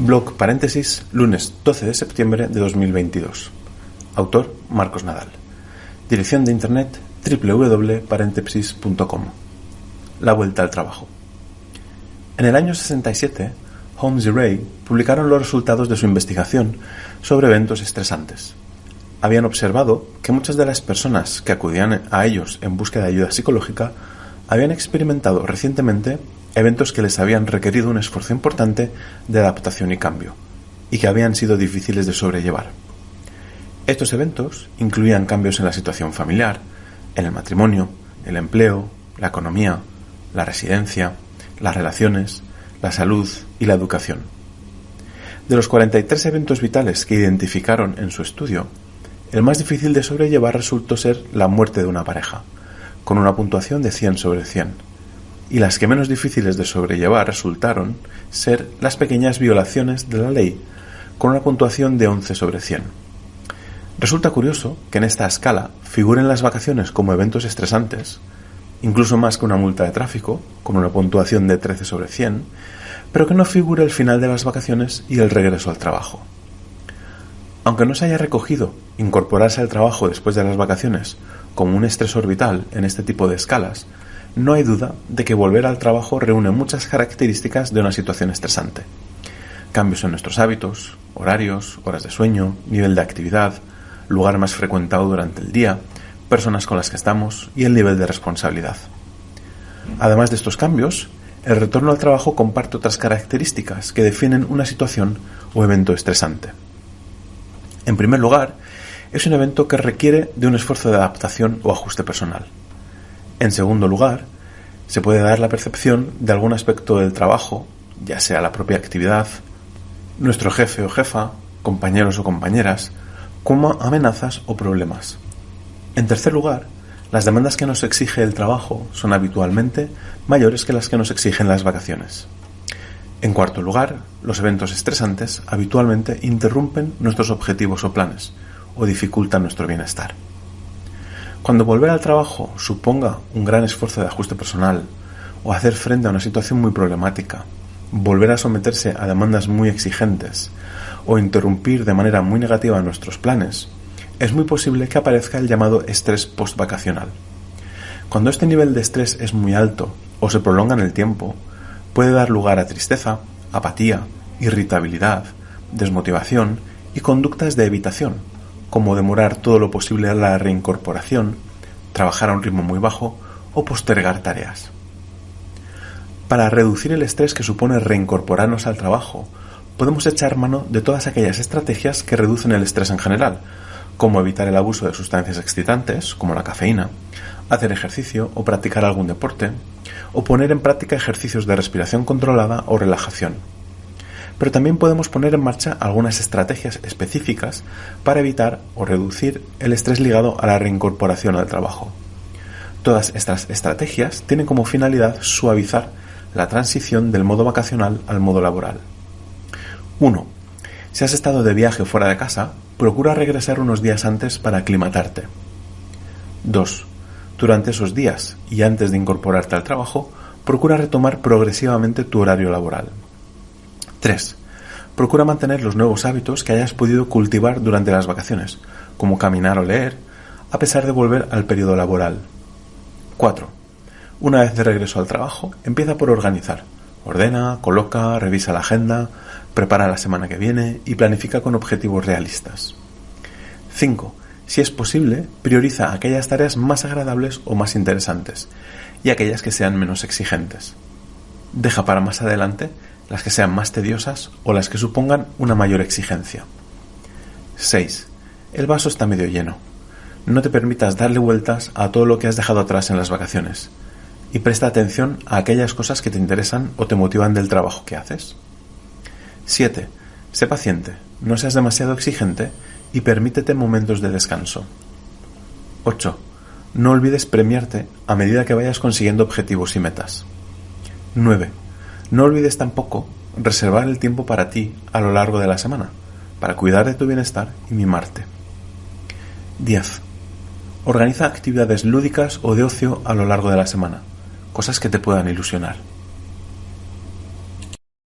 Blog paréntesis, lunes 12 de septiembre de 2022. Autor Marcos Nadal. Dirección de internet www.paréntesis.com. La vuelta al trabajo. En el año 67, Holmes y Ray publicaron los resultados de su investigación sobre eventos estresantes. Habían observado que muchas de las personas que acudían a ellos en búsqueda de ayuda psicológica habían experimentado recientemente eventos que les habían requerido un esfuerzo importante de adaptación y cambio, y que habían sido difíciles de sobrellevar. Estos eventos incluían cambios en la situación familiar, en el matrimonio, el empleo, la economía, la residencia, las relaciones, la salud y la educación. De los 43 eventos vitales que identificaron en su estudio, el más difícil de sobrellevar resultó ser la muerte de una pareja, con una puntuación de 100 sobre 100 y las que menos difíciles de sobrellevar resultaron ser las pequeñas violaciones de la ley, con una puntuación de 11 sobre 100. Resulta curioso que en esta escala figuren las vacaciones como eventos estresantes, incluso más que una multa de tráfico, con una puntuación de 13 sobre 100, pero que no figure el final de las vacaciones y el regreso al trabajo. Aunque no se haya recogido incorporarse al trabajo después de las vacaciones como un estresor vital en este tipo de escalas, no hay duda de que volver al trabajo reúne muchas características de una situación estresante. Cambios en nuestros hábitos, horarios, horas de sueño, nivel de actividad, lugar más frecuentado durante el día, personas con las que estamos y el nivel de responsabilidad. Además de estos cambios, el retorno al trabajo comparte otras características que definen una situación o evento estresante. En primer lugar, es un evento que requiere de un esfuerzo de adaptación o ajuste personal. En segundo lugar, se puede dar la percepción de algún aspecto del trabajo, ya sea la propia actividad, nuestro jefe o jefa, compañeros o compañeras, como amenazas o problemas. En tercer lugar, las demandas que nos exige el trabajo son habitualmente mayores que las que nos exigen las vacaciones. En cuarto lugar, los eventos estresantes habitualmente interrumpen nuestros objetivos o planes o dificultan nuestro bienestar. Cuando volver al trabajo suponga un gran esfuerzo de ajuste personal o hacer frente a una situación muy problemática, volver a someterse a demandas muy exigentes o interrumpir de manera muy negativa nuestros planes, es muy posible que aparezca el llamado estrés postvacacional. Cuando este nivel de estrés es muy alto o se prolonga en el tiempo, puede dar lugar a tristeza, apatía, irritabilidad, desmotivación y conductas de evitación, como demorar todo lo posible la reincorporación, trabajar a un ritmo muy bajo o postergar tareas. Para reducir el estrés que supone reincorporarnos al trabajo, podemos echar mano de todas aquellas estrategias que reducen el estrés en general, como evitar el abuso de sustancias excitantes, como la cafeína, hacer ejercicio o practicar algún deporte, o poner en práctica ejercicios de respiración controlada o relajación pero también podemos poner en marcha algunas estrategias específicas para evitar o reducir el estrés ligado a la reincorporación al trabajo. Todas estas estrategias tienen como finalidad suavizar la transición del modo vacacional al modo laboral. 1. Si has estado de viaje fuera de casa, procura regresar unos días antes para aclimatarte. 2. Durante esos días y antes de incorporarte al trabajo, procura retomar progresivamente tu horario laboral. 3. Procura mantener los nuevos hábitos que hayas podido cultivar durante las vacaciones, como caminar o leer, a pesar de volver al periodo laboral. 4. Una vez de regreso al trabajo, empieza por organizar. Ordena, coloca, revisa la agenda, prepara la semana que viene y planifica con objetivos realistas. 5. Si es posible, prioriza aquellas tareas más agradables o más interesantes y aquellas que sean menos exigentes. Deja para más adelante las que sean más tediosas o las que supongan una mayor exigencia. 6. El vaso está medio lleno. No te permitas darle vueltas a todo lo que has dejado atrás en las vacaciones y presta atención a aquellas cosas que te interesan o te motivan del trabajo que haces. 7. Sé paciente, no seas demasiado exigente y permítete momentos de descanso. 8. No olvides premiarte a medida que vayas consiguiendo objetivos y metas. 9. No olvides tampoco reservar el tiempo para ti a lo largo de la semana, para cuidar de tu bienestar y mimarte. 10. Organiza actividades lúdicas o de ocio a lo largo de la semana, cosas que te puedan ilusionar.